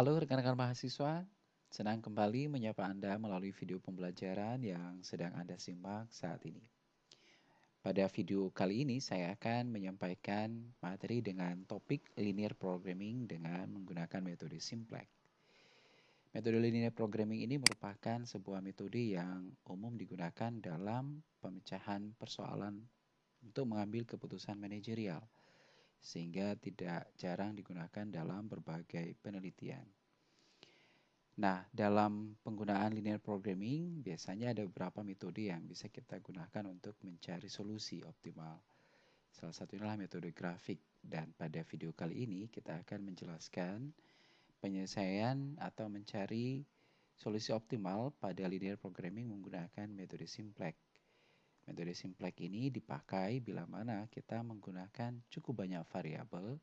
Halo rekan-rekan mahasiswa, senang kembali menyapa Anda melalui video pembelajaran yang sedang Anda simak saat ini. Pada video kali ini saya akan menyampaikan materi dengan topik linear programming dengan menggunakan metode simplex. Metode linear programming ini merupakan sebuah metode yang umum digunakan dalam pemecahan persoalan untuk mengambil keputusan manajerial sehingga tidak jarang digunakan dalam berbagai penelitian. Nah, dalam penggunaan linear programming, biasanya ada beberapa metode yang bisa kita gunakan untuk mencari solusi optimal. Salah satunya adalah metode grafik, dan pada video kali ini kita akan menjelaskan penyelesaian atau mencari solusi optimal pada linear programming menggunakan metode simplex. Metode simplex ini dipakai bila mana kita menggunakan cukup banyak variabel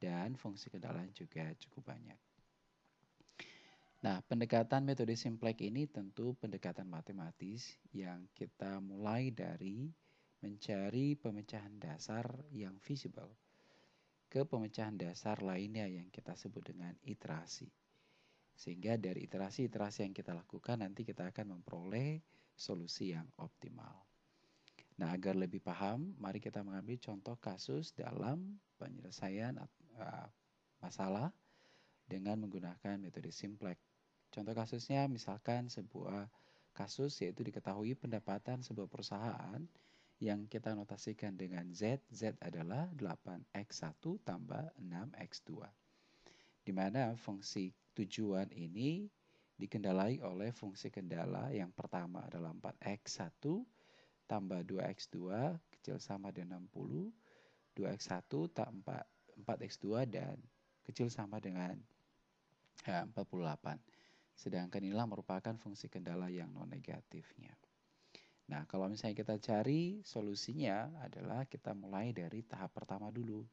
dan fungsi kendala juga cukup banyak. Nah, pendekatan metode simplex ini tentu pendekatan matematis yang kita mulai dari mencari pemecahan dasar yang visible ke pemecahan dasar lainnya yang kita sebut dengan iterasi. Sehingga dari iterasi-iterasi yang kita lakukan nanti kita akan memperoleh solusi yang optimal. Nah, agar lebih paham, mari kita mengambil contoh kasus dalam penyelesaian uh, masalah dengan menggunakan metode simplex. Contoh kasusnya misalkan sebuah kasus yaitu diketahui pendapatan sebuah perusahaan yang kita notasikan dengan Z. Z adalah 8X1 tambah 6X2. Di mana fungsi tujuan ini dikendalai oleh fungsi kendala yang pertama adalah 4X1 tambah 2x2 kecil sama dengan 60, 2x1 tak 4, 4x2 dan kecil sama dengan ya, 48. Sedangkan inilah merupakan fungsi kendala yang non negatifnya. Nah, kalau misalnya kita cari solusinya adalah kita mulai dari tahap pertama dulu,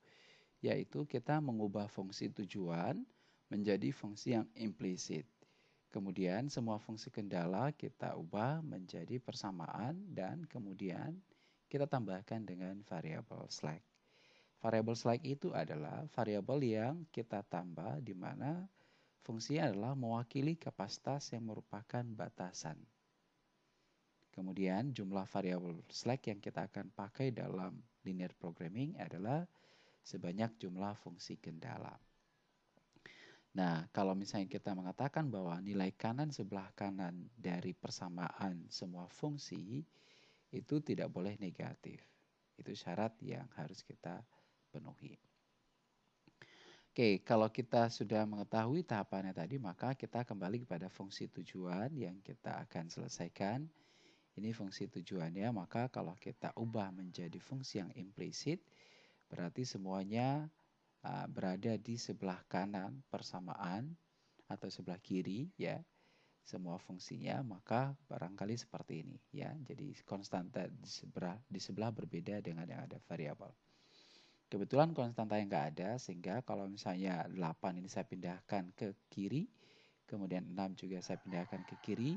yaitu kita mengubah fungsi tujuan menjadi fungsi yang implisit. Kemudian semua fungsi kendala kita ubah menjadi persamaan dan kemudian kita tambahkan dengan variabel slack. Variabel slack itu adalah variabel yang kita tambah di mana fungsinya adalah mewakili kapasitas yang merupakan batasan. Kemudian jumlah variabel slack yang kita akan pakai dalam linear programming adalah sebanyak jumlah fungsi kendala. Nah, kalau misalnya kita mengatakan bahwa nilai kanan sebelah kanan dari persamaan semua fungsi itu tidak boleh negatif. Itu syarat yang harus kita penuhi. Oke, kalau kita sudah mengetahui tahapannya tadi, maka kita kembali kepada fungsi tujuan yang kita akan selesaikan. Ini fungsi tujuannya, maka kalau kita ubah menjadi fungsi yang implisit, berarti semuanya uh, berada di sebelah kanan persamaan atau sebelah kiri ya semua fungsinya maka barangkali seperti ini ya. Jadi konstanta di sebelah di sebelah berbeda dengan yang ada variabel. Kebetulan konstanta yang enggak ada sehingga kalau misalnya 8 ini saya pindahkan ke kiri kemudian 6 juga saya pindahkan ke kiri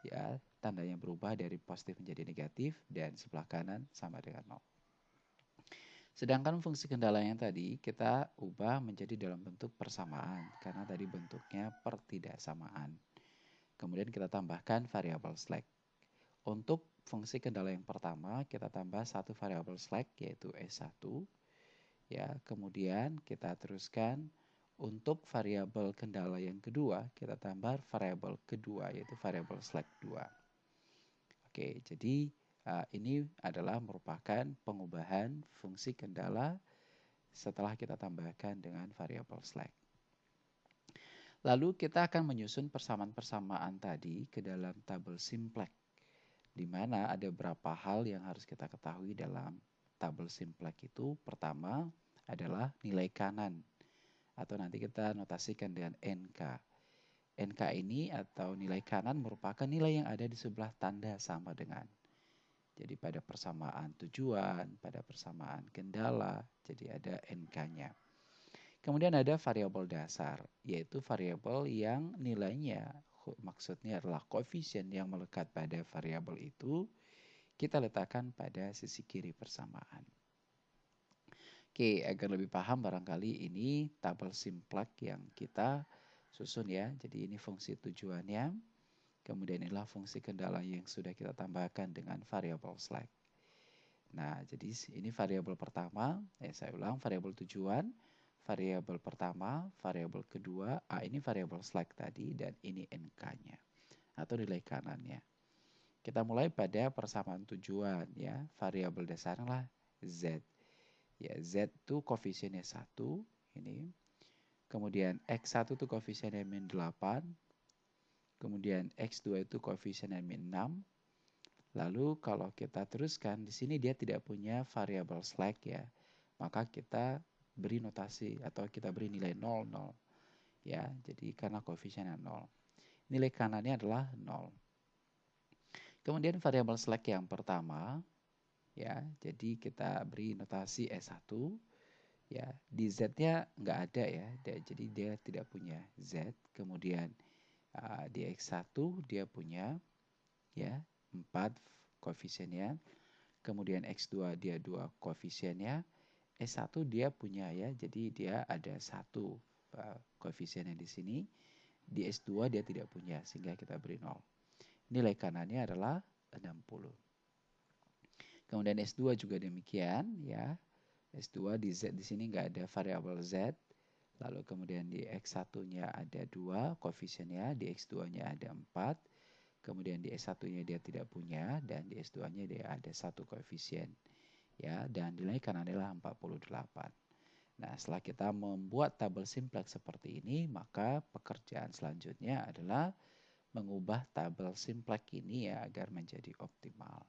ya tandanya berubah dari positif menjadi negatif dan sebelah kanan sama dengan 0 Sedangkan fungsi kendala yang tadi kita ubah menjadi dalam bentuk persamaan karena tadi bentuknya pertidaksamaan. Kemudian kita tambahkan variabel slack. Untuk fungsi kendala yang pertama kita tambah satu variabel slack yaitu S1. Ya, kemudian kita teruskan untuk variabel kendala yang kedua kita tambah variabel kedua yaitu variabel slack 2. Oke, jadi ini adalah merupakan pengubahan fungsi kendala setelah kita tambahkan dengan variabel slack. Lalu kita akan menyusun persamaan-persamaan tadi ke dalam tabel simplex, di mana ada beberapa hal yang harus kita ketahui dalam tabel simplex itu. Pertama adalah nilai kanan, atau nanti kita notasikan dengan NK. NK ini atau nilai kanan merupakan nilai yang ada di sebelah tanda sama dengan. Jadi pada persamaan tujuan, pada persamaan kendala, jadi ada NK-nya. Kemudian ada variabel dasar, yaitu variabel yang nilainya maksudnya adalah koefisien yang melekat pada variabel itu kita letakkan pada sisi kiri persamaan. Oke, agar lebih paham barangkali ini tabel simplex yang kita susun ya. Jadi ini fungsi tujuannya. Kemudian inilah fungsi kendala yang sudah kita tambahkan dengan variabel select. Nah, jadi ini variabel pertama, eh, saya ulang variabel tujuan, variabel pertama, variabel kedua, A ini variabel select tadi dan ini NK-nya atau nilai kanannya. Kita mulai pada persamaan tujuan ya, variabel dasarnya lah Z. Ya, Z itu koefisiennya 1, ini. Kemudian X1 itu koefisiennya min 8. Kemudian X2 itu koefisiennya min 6. Lalu kalau kita teruskan, di sini dia tidak punya variabel slack ya. Maka kita beri notasi atau kita beri nilai 0, 0. Ya, jadi karena koefisiennya 0. Nilai kanannya adalah 0. Kemudian variabel slack yang pertama, ya, jadi kita beri notasi S1, ya, di Z-nya nggak ada ya, jadi dia tidak punya Z. Kemudian uh, di X1 dia punya, ya, 4 koefisiennya. Kemudian X2 dia 2 koefisiennya. S1 dia punya ya, jadi dia ada satu uh, koefisiennya di sini. Di S2 dia tidak punya, sehingga kita beri 0. Nilai kanannya adalah 60. Kemudian S2 juga demikian ya. S2 di Z di sini nggak ada variabel Z. Lalu kemudian di X1-nya ada 2 koefisiennya, di X2-nya ada 4 kemudian di S1-nya dia tidak punya dan di S2-nya dia ada satu koefisien ya dan nilai kanan adalah 48. Nah, setelah kita membuat tabel simplex seperti ini, maka pekerjaan selanjutnya adalah mengubah tabel simplex ini ya agar menjadi optimal.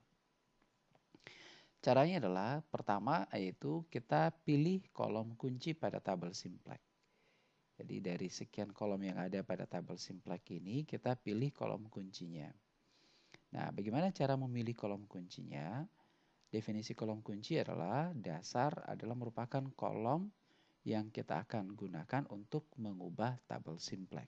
Caranya adalah pertama yaitu kita pilih kolom kunci pada tabel simplex. Jadi dari sekian kolom yang ada pada tabel simplex ini, kita pilih kolom kuncinya. Nah, bagaimana cara memilih kolom kuncinya? Definisi kolom kunci adalah dasar adalah merupakan kolom yang kita akan gunakan untuk mengubah tabel simplex.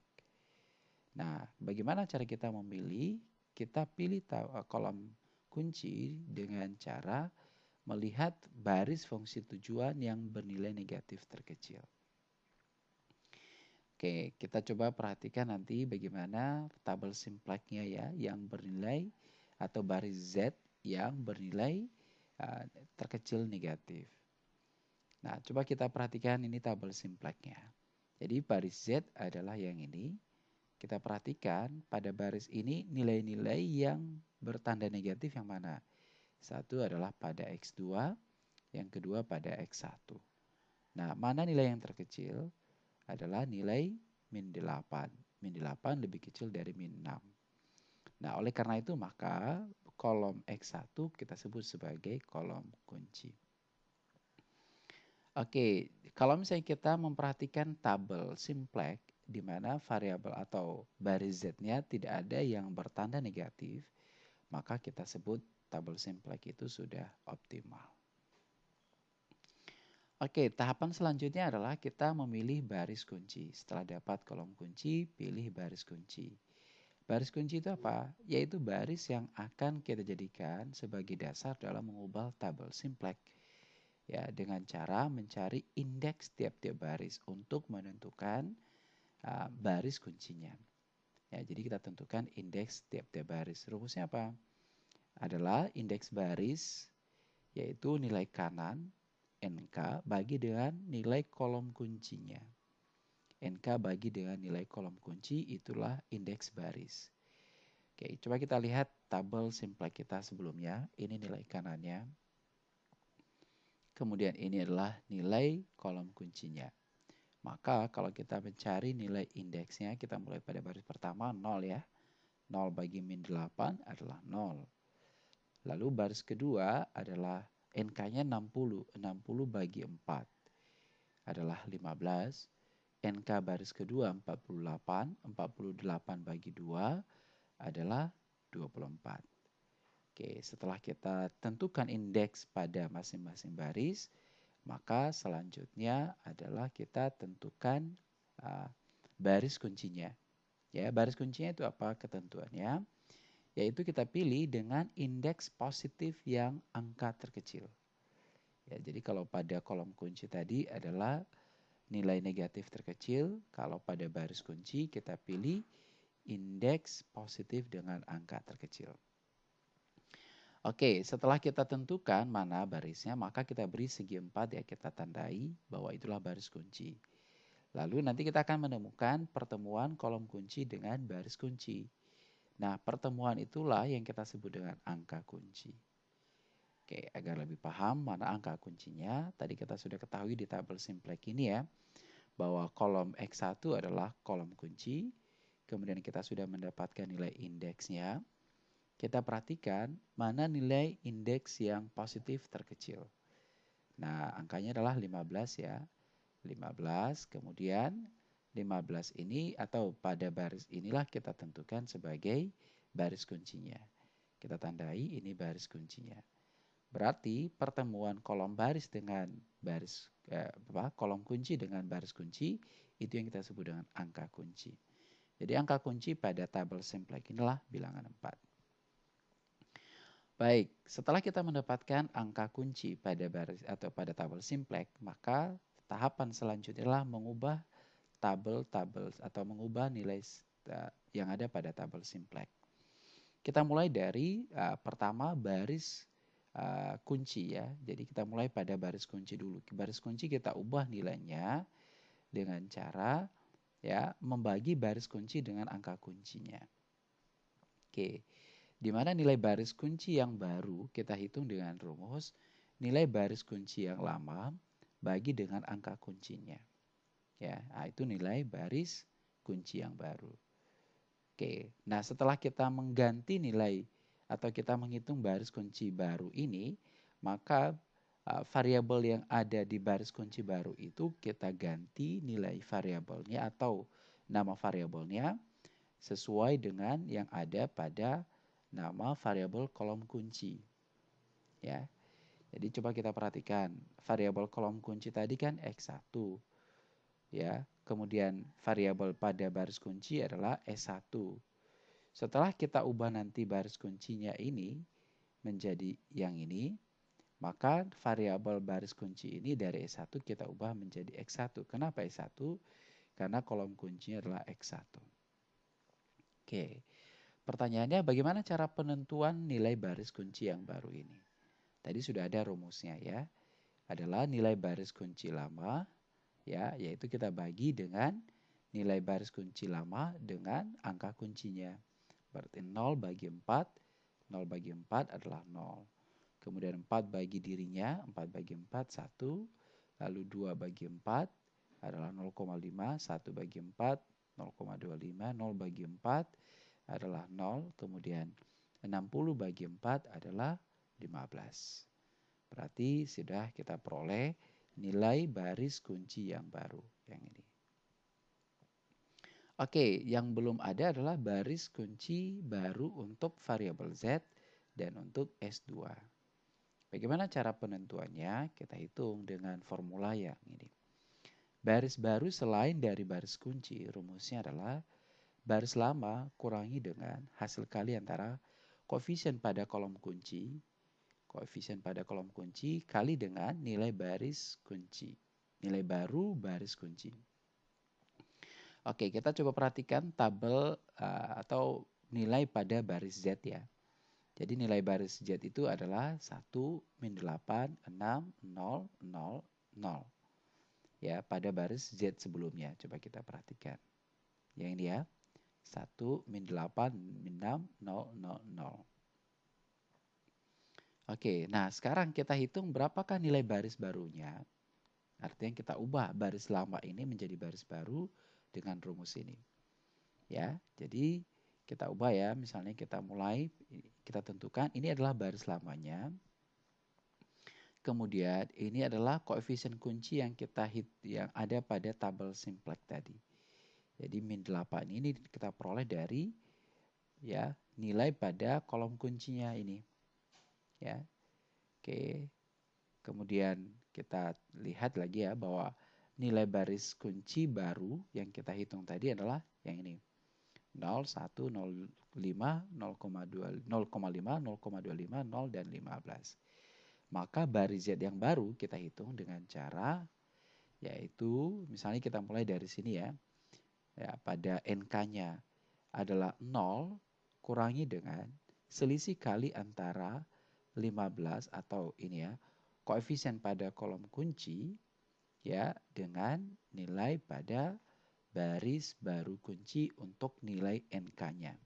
Nah, bagaimana cara kita memilih? Kita pilih kolom kunci dengan cara melihat baris fungsi tujuan yang bernilai negatif terkecil. Oke, kita coba perhatikan nanti bagaimana tabel simpleknya ya yang bernilai atau baris Z yang bernilai uh, terkecil negatif. Nah, coba kita perhatikan ini tabel simpleknya. Jadi baris Z adalah yang ini. Kita perhatikan pada baris ini nilai-nilai yang bertanda negatif yang mana? Satu adalah pada X2, yang kedua pada X1. Nah, mana nilai yang terkecil? Adalah nilai min 8. Min 8 lebih kecil dari min 6. Nah, oleh karena itu maka kolom X1 kita sebut sebagai kolom kunci. Oke, kalau misalnya kita memperhatikan tabel simplex di mana variabel atau baris Z-nya tidak ada yang bertanda negatif, maka kita sebut tabel simplex itu sudah optimal. Oke, tahapan selanjutnya adalah kita memilih baris kunci. Setelah dapat kolom kunci, pilih baris kunci. Baris kunci itu apa? Yaitu baris yang akan kita jadikan sebagai dasar dalam mengubah tabel simplex. Ya, dengan cara mencari indeks tiap-tiap baris untuk menentukan uh, baris kuncinya. Ya, jadi kita tentukan indeks tiap-tiap baris. Rumusnya apa? Adalah indeks baris yaitu nilai kanan NK bagi dengan nilai kolom kuncinya. NK bagi dengan nilai kolom kunci itulah indeks baris. Oke, coba kita lihat tabel simplex kita sebelumnya. Ini nilai kanannya. Kemudian ini adalah nilai kolom kuncinya. Maka kalau kita mencari nilai indeksnya, kita mulai pada baris pertama 0 ya. 0 bagi min 8 adalah 0. Lalu baris kedua adalah NK-nya 60. 60 bagi 4 adalah 15. NK baris kedua 48. 48 bagi 2 adalah 24. Oke, setelah kita tentukan indeks pada masing-masing baris, maka selanjutnya adalah kita tentukan uh, baris kuncinya. Ya, baris kuncinya itu apa ketentuannya? Yaitu kita pilih dengan indeks positif yang angka terkecil. Ya, jadi kalau pada kolom kunci tadi adalah nilai negatif terkecil. Kalau pada baris kunci kita pilih indeks positif dengan angka terkecil. Oke, setelah kita tentukan mana barisnya, maka kita beri segi empat ya, kita tandai bahwa itulah baris kunci. Lalu nanti kita akan menemukan pertemuan kolom kunci dengan baris kunci. Nah, pertemuan itulah yang kita sebut dengan angka kunci. Oke, agar lebih paham mana angka kuncinya, tadi kita sudah ketahui di tabel simplex ini ya, bahwa kolom X1 adalah kolom kunci, kemudian kita sudah mendapatkan nilai indeksnya, kita perhatikan mana nilai indeks yang positif terkecil. Nah, angkanya adalah 15 ya. 15, kemudian 15 ini atau pada baris inilah kita tentukan sebagai baris kuncinya. Kita tandai ini baris kuncinya. Berarti pertemuan kolom baris dengan baris eh, apa, kolom kunci dengan baris kunci itu yang kita sebut dengan angka kunci. Jadi angka kunci pada tabel simplex inilah bilangan 4. Baik, setelah kita mendapatkan angka kunci pada baris atau pada tabel simplex, maka tahapan selanjutnya adalah mengubah tabel-tabel atau mengubah nilai yang ada pada tabel simplex. Kita mulai dari uh, pertama baris uh, kunci ya. Jadi kita mulai pada baris kunci dulu. Baris kunci kita ubah nilainya dengan cara ya membagi baris kunci dengan angka kuncinya. Oke di mana nilai baris kunci yang baru kita hitung dengan rumus nilai baris kunci yang lama bagi dengan angka kuncinya. Ya, nah itu nilai baris kunci yang baru. Oke, nah setelah kita mengganti nilai atau kita menghitung baris kunci baru ini, maka uh, variabel yang ada di baris kunci baru itu kita ganti nilai variabelnya atau nama variabelnya sesuai dengan yang ada pada nama variabel kolom kunci. Ya. Jadi coba kita perhatikan variabel kolom kunci tadi kan X1. Ya. Kemudian variabel pada baris kunci adalah S1. Setelah kita ubah nanti baris kuncinya ini menjadi yang ini, maka variabel baris kunci ini dari S1 kita ubah menjadi X1. Kenapa S1? Karena kolom kuncinya adalah X1. Oke. Pertanyaannya bagaimana cara penentuan nilai baris kunci yang baru ini? Tadi sudah ada rumusnya ya. Adalah nilai baris kunci lama ya, yaitu kita bagi dengan nilai baris kunci lama dengan angka kuncinya. Berarti 0 bagi 4, 0 bagi 4 adalah 0. Kemudian 4 bagi dirinya, 4 bagi 4, 1. Lalu 2 bagi 4 adalah 0,5, 1 bagi 4, 0,25, 0 bagi 4, adalah 0, kemudian 60 bagi 4 adalah 15. Berarti sudah kita peroleh nilai baris kunci yang baru yang ini. Oke, yang belum ada adalah baris kunci baru untuk variabel Z dan untuk S2. Bagaimana cara penentuannya? Kita hitung dengan formula yang ini. Baris baru selain dari baris kunci, rumusnya adalah Baris lama kurangi dengan hasil kali antara koefisien pada kolom kunci, koefisien pada kolom kunci kali dengan nilai baris kunci. Nilai baru baris kunci. Oke, kita coba perhatikan tabel uh, atau nilai pada baris Z ya. Jadi nilai baris Z itu adalah 1, min 8, 6, 0, 0, 0. Ya, pada baris Z sebelumnya. Coba kita perhatikan. Yang ini ya. 1 min 8 min 6 0 0 0. Oke, nah sekarang kita hitung berapakah nilai baris barunya. Artinya kita ubah baris lama ini menjadi baris baru dengan rumus ini. Ya, jadi kita ubah ya, misalnya kita mulai kita tentukan ini adalah baris lamanya. Kemudian ini adalah koefisien kunci yang kita hit yang ada pada tabel simplex tadi. Jadi min 8 ini kita peroleh dari ya nilai pada kolom kuncinya ini. Ya. Oke. Kemudian kita lihat lagi ya bahwa nilai baris kunci baru yang kita hitung tadi adalah yang ini. 0, 1, 0, 5, 0,2, 0,5, 0,25, 0, dan 15. Maka baris Z yang baru kita hitung dengan cara yaitu misalnya kita mulai dari sini ya. Ya, pada NK-nya adalah 0 kurangi dengan selisih kali antara 15 atau ini ya, koefisien pada kolom kunci ya dengan nilai pada baris baru kunci untuk nilai NK-nya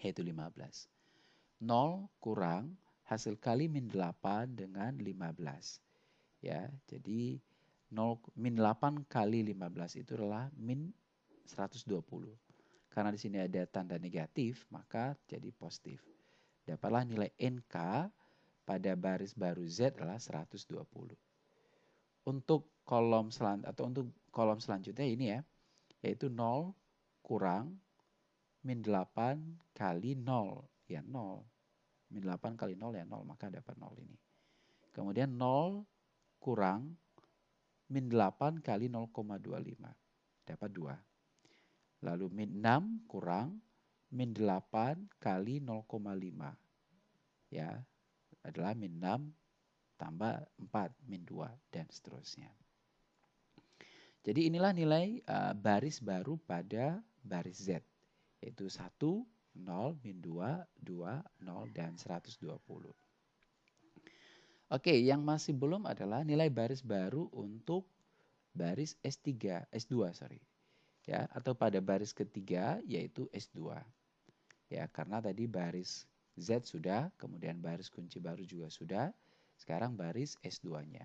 yaitu 15. 0 kurang hasil kali min 8 dengan 15. Ya, jadi 0 min 8 kali 15 itu adalah min 120. Karena di sini ada tanda negatif, maka jadi positif. Dapatlah nilai NK pada baris baru Z adalah 120. Untuk kolom selan atau untuk kolom selanjutnya ini ya, yaitu 0 kurang min 8 kali 0 ya 0. Min 8 kali 0 ya 0, maka dapat 0 ini. Kemudian 0 kurang min 8 kali 0,25. Dapat 2. Lalu min 6 kurang min 8 kali 0,5. Ya, adalah min 6 tambah 4, min 2, dan seterusnya. Jadi inilah nilai uh, baris baru pada baris Z, yaitu 1, 0, min 2, 2, 0, dan 120. Oke, yang masih belum adalah nilai baris baru untuk baris S3, S2 sorry. Ya, atau pada baris ketiga yaitu S2. Ya, karena tadi baris Z sudah, kemudian baris kunci baru juga sudah, sekarang baris S2-nya.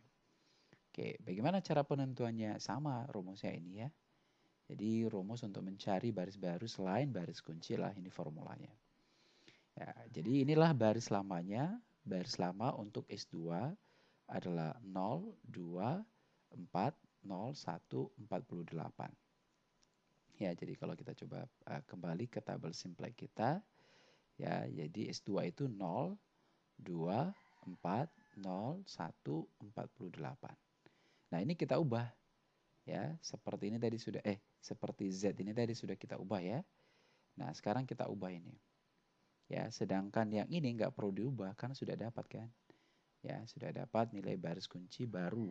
Oke, bagaimana cara penentuannya? Sama rumusnya ini ya. Jadi rumus untuk mencari baris baru selain baris kunci lah ini formulanya. Ya, jadi inilah baris lamanya. Baris lama untuk S2 adalah 0, 2, 4, 0, 1, 48. Ya, jadi kalau kita coba uh, kembali ke tabel simple kita, ya, jadi S2 itu 0, 2, 4, 0, 1, 48. Nah, ini kita ubah. Ya, seperti ini tadi sudah eh seperti Z ini tadi sudah kita ubah ya. Nah, sekarang kita ubah ini. Ya, sedangkan yang ini nggak perlu diubah karena sudah dapat kan. Ya, sudah dapat nilai baris kunci baru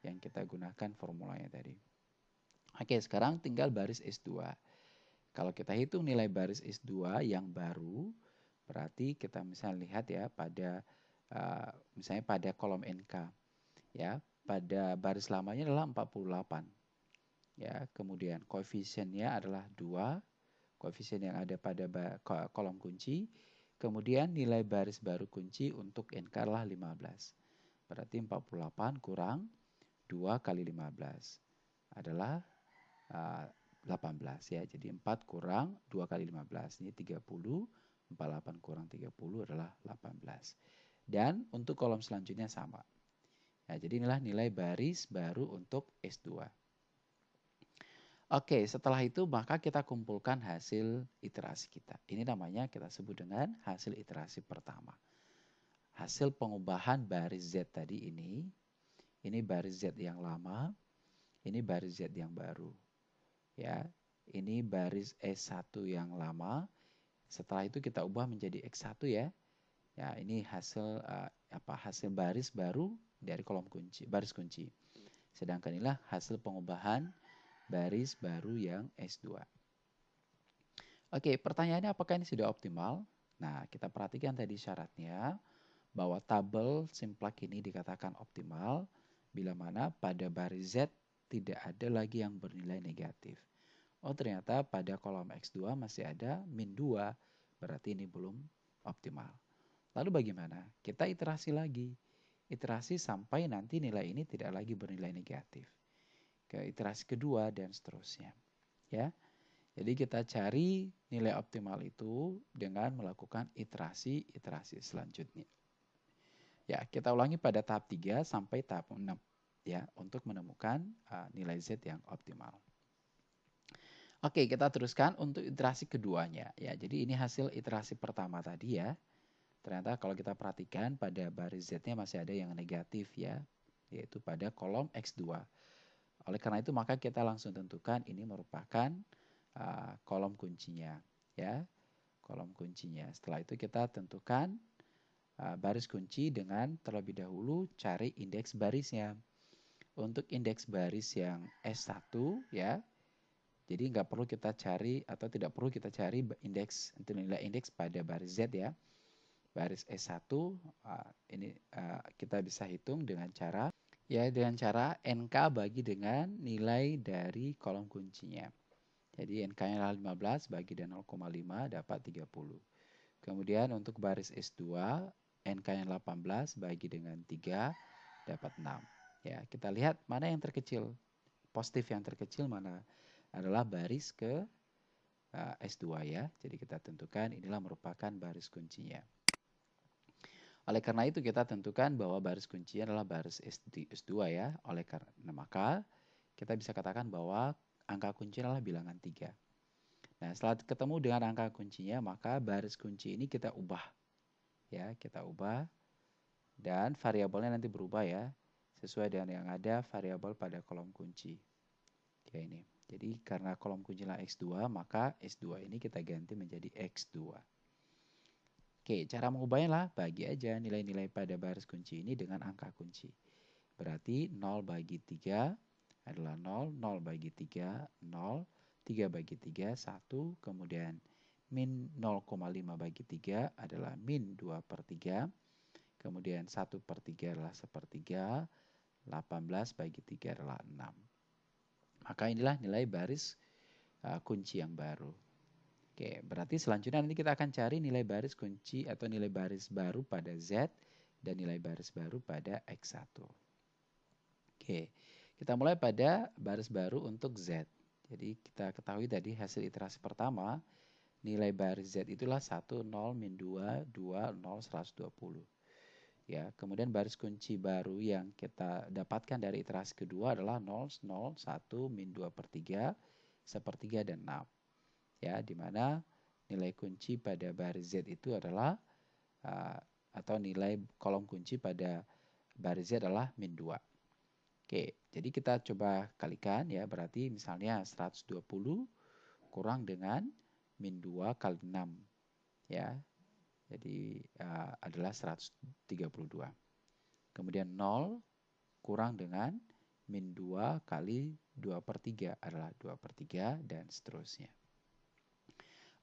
yang kita gunakan formulanya tadi. Oke, sekarang tinggal baris S2. Kalau kita hitung nilai baris S2 yang baru, berarti kita misalnya lihat ya pada uh, misalnya pada kolom NK. Ya, pada baris lamanya adalah 48 ya kemudian koefisiennya adalah 2 koefisien yang ada pada kolom kunci kemudian nilai baris baru kunci untuk NK adalah 15 berarti 48 kurang 2 kali 15 adalah 18 ya jadi 4 kurang 2 kali 15 ini 30 48 kurang 30 adalah 18 dan untuk kolom selanjutnya sama ya, jadi inilah nilai baris baru untuk S2 Oke, setelah itu maka kita kumpulkan hasil iterasi kita. Ini namanya kita sebut dengan hasil iterasi pertama. Hasil pengubahan baris Z tadi ini, ini baris Z yang lama, ini baris Z yang baru. Ya, ini baris S1 yang lama. Setelah itu kita ubah menjadi X1 ya. Ya, ini hasil uh, apa hasil baris baru dari kolom kunci, baris kunci. Sedangkan inilah hasil pengubahan baris baru yang S2. Oke, pertanyaannya apakah ini sudah optimal? Nah, kita perhatikan tadi syaratnya bahwa tabel simplak ini dikatakan optimal bila mana pada baris Z tidak ada lagi yang bernilai negatif. Oh, ternyata pada kolom X2 masih ada min 2, berarti ini belum optimal. Lalu bagaimana? Kita iterasi lagi. Iterasi sampai nanti nilai ini tidak lagi bernilai negatif ke iterasi kedua dan seterusnya. Ya. Jadi kita cari nilai optimal itu dengan melakukan iterasi-iterasi selanjutnya. Ya, kita ulangi pada tahap 3 sampai tahap 6 ya untuk menemukan uh, nilai Z yang optimal. Oke, kita teruskan untuk iterasi keduanya ya. Jadi ini hasil iterasi pertama tadi ya. Ternyata kalau kita perhatikan pada baris Z-nya masih ada yang negatif ya, yaitu pada kolom X2. Oleh karena itu maka kita langsung tentukan ini merupakan uh, kolom kuncinya ya. Kolom kuncinya. Setelah itu kita tentukan uh, baris kunci dengan terlebih dahulu cari indeks barisnya. Untuk indeks baris yang S1 ya. Jadi nggak perlu kita cari atau tidak perlu kita cari indeks nilai indeks pada baris Z ya. Baris S1 uh, ini uh, kita bisa hitung dengan cara ya dengan cara NK bagi dengan nilai dari kolom kuncinya. Jadi NK-nya adalah 15 bagi dengan 0,5 dapat 30. Kemudian untuk baris S2 NK-nya 18 bagi dengan 3 dapat 6. Ya, kita lihat mana yang terkecil. Positif yang terkecil mana adalah baris ke uh, S2 ya. Jadi kita tentukan inilah merupakan baris kuncinya. Oleh karena itu kita tentukan bahwa baris kuncinya adalah baris S2 ya. Oleh karena maka kita bisa katakan bahwa angka kunci adalah bilangan 3. Nah, setelah ketemu dengan angka kuncinya, maka baris kunci ini kita ubah. Ya, kita ubah dan variabelnya nanti berubah ya sesuai dengan yang ada variabel pada kolom kunci. Kayak ini. Jadi karena kolom kunci lah X2, maka S2 ini kita ganti menjadi X2. Oke, cara mengubahnya lah bagi aja nilai-nilai pada baris kunci ini dengan angka kunci. Berarti 0 bagi 3 adalah 0, 0 bagi 3, 0, 3 bagi 3, 1, kemudian min 0,5 bagi 3 adalah min 2 per 3, kemudian 1 per 3 adalah sepertiga, 18 bagi 3 adalah 6. Maka inilah nilai baris uh, kunci yang baru. Oke, berarti selanjutnya nanti kita akan cari nilai baris kunci atau nilai baris baru pada Z dan nilai baris baru pada X1. Oke, kita mulai pada baris baru untuk Z. Jadi kita ketahui tadi hasil iterasi pertama, nilai baris Z itulah 1, 0, min 2, 2, 0, 120. Ya, kemudian baris kunci baru yang kita dapatkan dari iterasi kedua adalah 0, 0, 1, min 2 per 3, sepertiga, dan 6. Ya, di mana nilai kunci pada baris Z itu adalah, uh, atau nilai kolom kunci pada baris Z adalah min 2. Oke, jadi kita coba kalikan ya, berarti misalnya 120 kurang dengan min 2 kali 6. Ya, jadi uh, adalah 132. Kemudian 0 kurang dengan min 2 kali 2 per 3 adalah 2 per 3 dan seterusnya.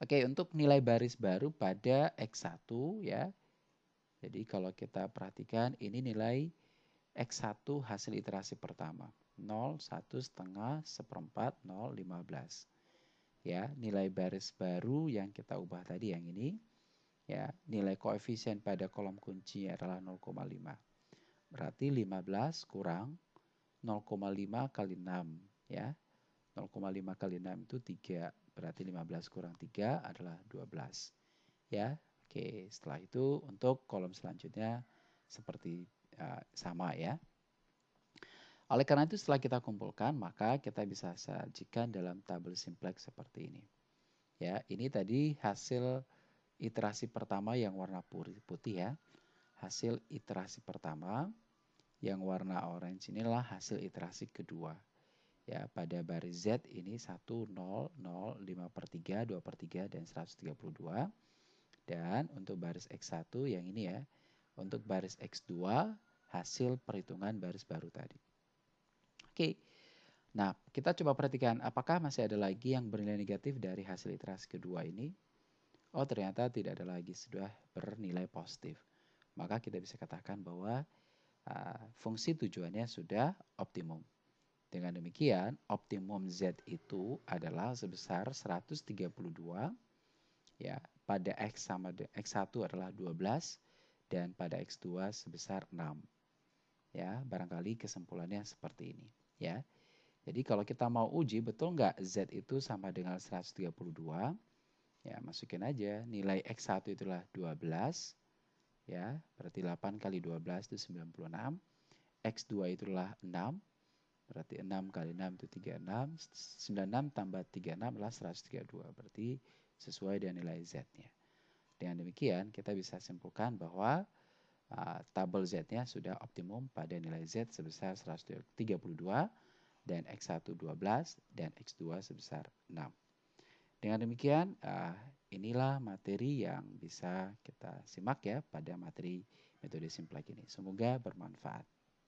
Oke, untuk nilai baris baru pada X1 ya. Jadi kalau kita perhatikan ini nilai X1 hasil iterasi pertama. 0, 1 setengah, seperempat, 0, 15. Ya, nilai baris baru yang kita ubah tadi yang ini ya nilai koefisien pada kolom kunci adalah 0,5. Berarti 15 kurang 0,5 kali 6 ya. 0,5 kali 6 itu 3. Berarti 15 kurang 3 adalah 12. Ya. Oke, setelah itu untuk kolom selanjutnya seperti uh, sama ya. Oleh karena itu setelah kita kumpulkan maka kita bisa sajikan dalam tabel simplex seperti ini. Ya, ini tadi hasil iterasi pertama yang warna putih ya. Hasil iterasi pertama yang warna orange inilah hasil iterasi kedua. Ya, pada baris Z ini 1, 0, 0, 5 per 3, 2 per 3, dan 132. Dan untuk baris X1 yang ini ya, untuk baris X2 hasil perhitungan baris baru tadi. Oke, nah kita coba perhatikan apakah masih ada lagi yang bernilai negatif dari hasil iterasi kedua ini oh ternyata tidak ada lagi sudah bernilai positif. Maka kita bisa katakan bahwa uh, fungsi tujuannya sudah optimum. Dengan demikian, optimum Z itu adalah sebesar 132 ya, pada X sama X1 adalah 12 dan pada X2 sebesar 6. Ya, barangkali kesimpulannya seperti ini, ya. Jadi kalau kita mau uji betul nggak Z itu sama dengan 132, Ya, masukin aja nilai X1 itulah 12. Ya, berarti 8 kali 12 itu 96. X2 itulah 6. Berarti 6 kali 6 itu 36. 96 tambah 36 adalah 132. Berarti sesuai dengan nilai Z-nya. Dengan demikian, kita bisa simpulkan bahwa uh, tabel Z-nya sudah optimum pada nilai Z sebesar 132 dan X1 12 dan X2 sebesar 6. Dengan demikian, uh, inilah materi yang bisa kita simak ya pada materi metode simplex ini. Semoga bermanfaat.